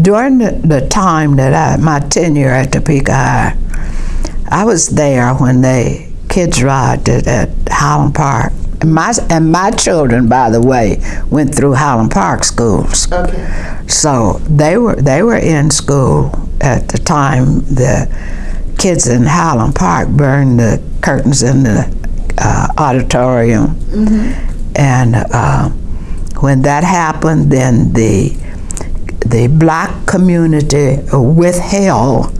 during the, the time that I, my tenure at Topeka High, I was there when they kids ride at, at Highland Park. And my, and my children, by the way, went through Highland Park schools. Okay. So they were they were in school at the time the kids in Highland Park burned the curtains in the uh, auditorium, and uh, when that happened, then the the black community withheld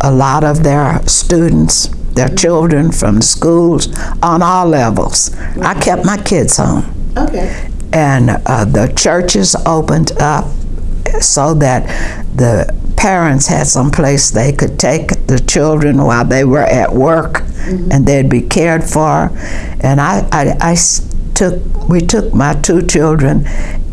a lot of their students, their children from schools on all levels. I kept my kids home Okay. and uh, the churches opened up so that the parents had some place they could take the children while they were at work and they'd be cared for and I, I, I took we took my two children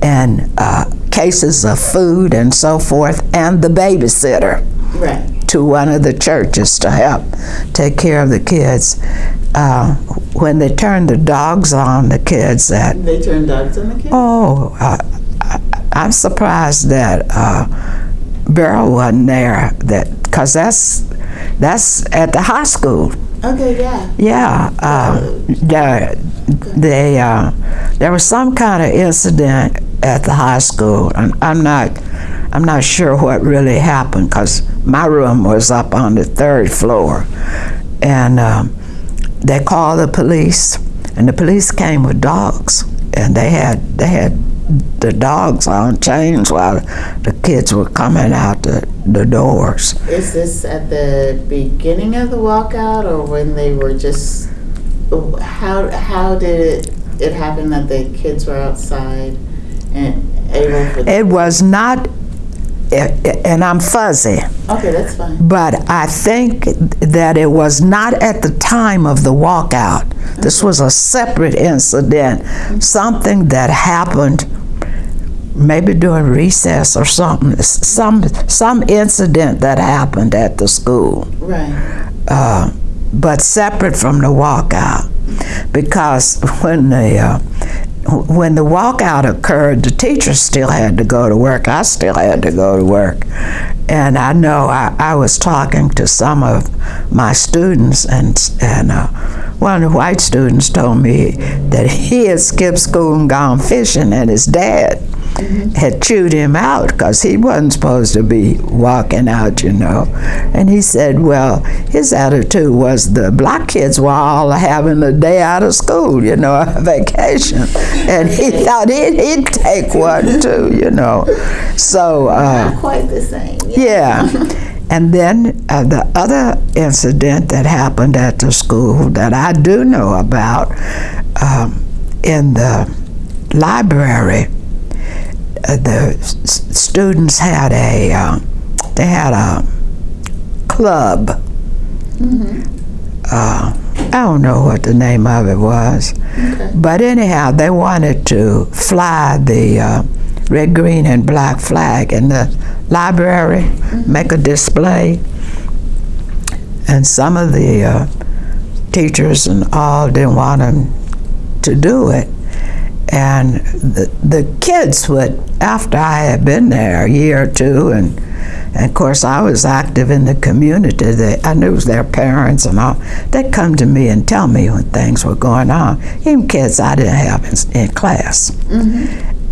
and uh, cases of food and so forth and the babysitter Right. to one of the churches to help take care of the kids uh, when they turned the dogs on the kids that They turned dogs on the kids? Oh, uh, I, I'm surprised that uh, Beryl wasn't there. That because that's that's at the high school. Okay, yeah. Yeah, uh, the, they uh, there was some kind of incident at the high school, and I'm not I'm not sure what really happened because my room was up on the third floor, and um, they called the police, and the police came with dogs, and they had they had the dogs on chains while the kids were coming out the, the doors. Is this at the beginning of the walkout or when they were just, how, how did it, it happen that the kids were outside and able for? It was not, and I'm fuzzy. Okay, that's fine. But I think that it was not at the time of the walkout. This was a separate incident, something that happened maybe during recess or something, some, some incident that happened at the school, Right. uh, but separate from the walkout. Because when the, uh, when the walkout occurred, the teachers still had to go to work. I still had to go to work. And I know I, I was talking to some of my students, and, and uh, one of the white students told me that he had skipped school and gone fishing, and his dad had chewed him out because he wasn't supposed to be walking out, you know. And he said, well, his attitude was the black kids were all having a day out of school, you know, a vacation. And he thought he'd, he'd take one too, you know. So, uh, Not quite the same. yeah. And then uh, the other incident that happened at the school that I do know about um, in the library, the students had a uh, they had a club. Uh, I don't know what the name of it was, but anyhow, they wanted to fly the uh, red, green, and black flag in the library, make a display, and some of the uh, teachers and all didn't want them to do it. And the, the kids would, after I had been there a year or two, and, and of course I was active in the community, they, I knew their parents and all, they'd come to me and tell me when things were going on, even kids I didn't have in, in class.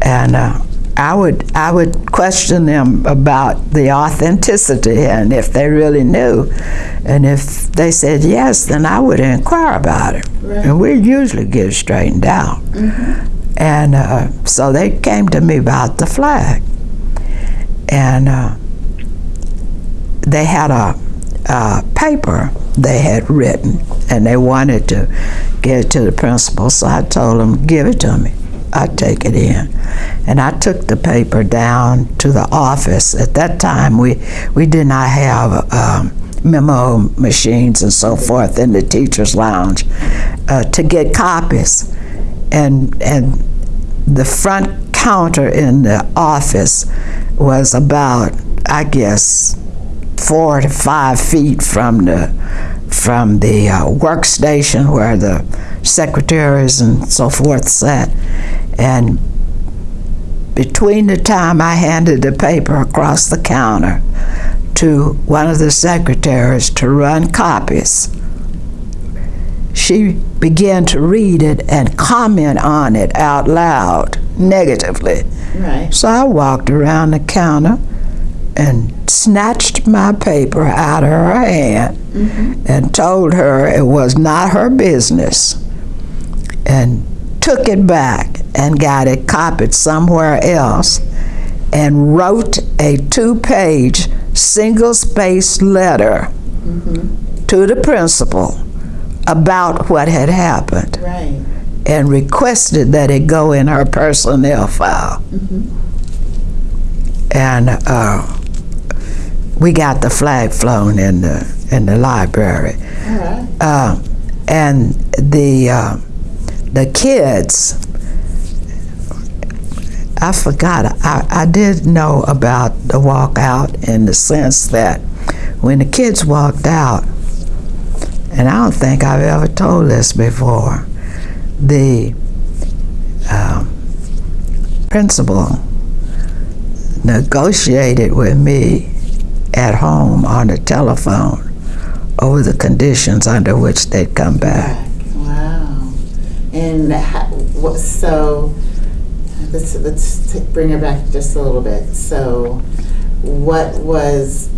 And uh, I would I would question them about the authenticity and if they really knew. And if they said yes, then I would inquire about it. And we usually get it straightened out. And uh, so they came to me about the flag. And uh, they had a, a paper they had written and they wanted to get it to the principal. So I told them, give it to me. I'd take it in. And I took the paper down to the office. At that time, we, we did not have um, mimeo machines and so forth in the teacher's lounge uh, to get copies. And, and the front counter in the office was about, I guess, four to five feet from the from the uh, workstation where the secretaries and so forth sat, and between the time I handed the paper across the counter to one of the secretaries to run copies, she began to read it and comment on it out loud negatively. Right. So I walked around the counter and snatched my paper out of her hand mm-hmm. and told her it was not her business and took it back and got it copied somewhere else and wrote a two-page single-spaced letter mm-hmm. to the principal about what had happened Right. and requested that it go in her personnel file. And uh, we got the flag flown in the in the library, right. uh, and the uh, the kids. I forgot. I, I did know about the walkout in the sense that when the kids walked out, and I don't think I've ever told this before, the um, principal negotiated with me at home on the telephone over the conditions under which they'd come back. Wow. And what, so, let's, let's bring it back just a little bit. So, what was,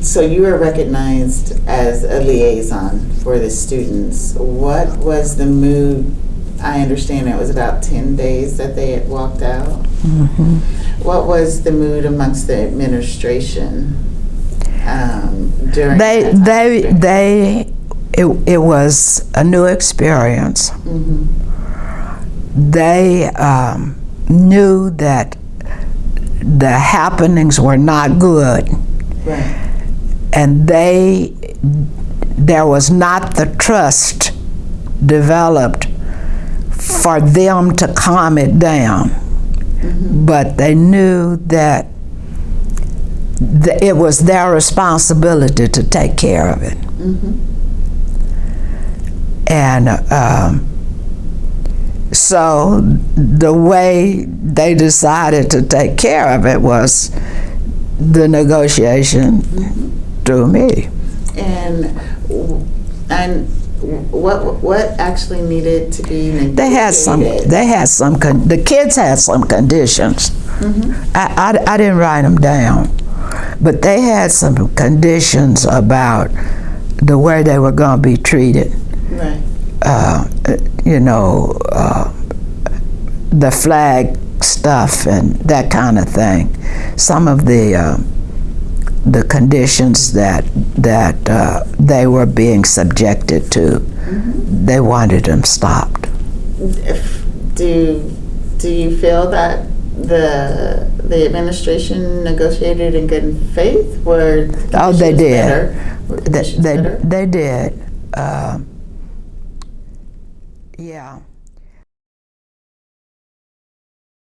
so you were recognized as a liaison for the students. What was the mood? I understand it was about 10 days that they had walked out. What was the mood amongst the administration um, during They, that time they, period? they, it, it was a new experience. Mhm. They um, knew that the happenings were not good. Right. And they there was not the trust developed for them to calm it down. Mm-hmm. But they knew that th- it was their responsibility to take care of it. Mm-hmm. And um, so the way they decided to take care of it was the negotiation mm-hmm. Through me. And and what what actually needed to be negotiated? They had some. They had some. Con- the kids had some conditions. I, I I didn't write them down, but they had some conditions about the way they were going to be treated. right. Uh, you know, uh, the flag stuff and that kind of thing. Some of the uh, the conditions that that uh, they were being subjected to, they wanted them stopped. If, do do you feel that the the administration negotiated in good faith? Were Oh, they did. better? They, they, better? they did. Uh, yeah.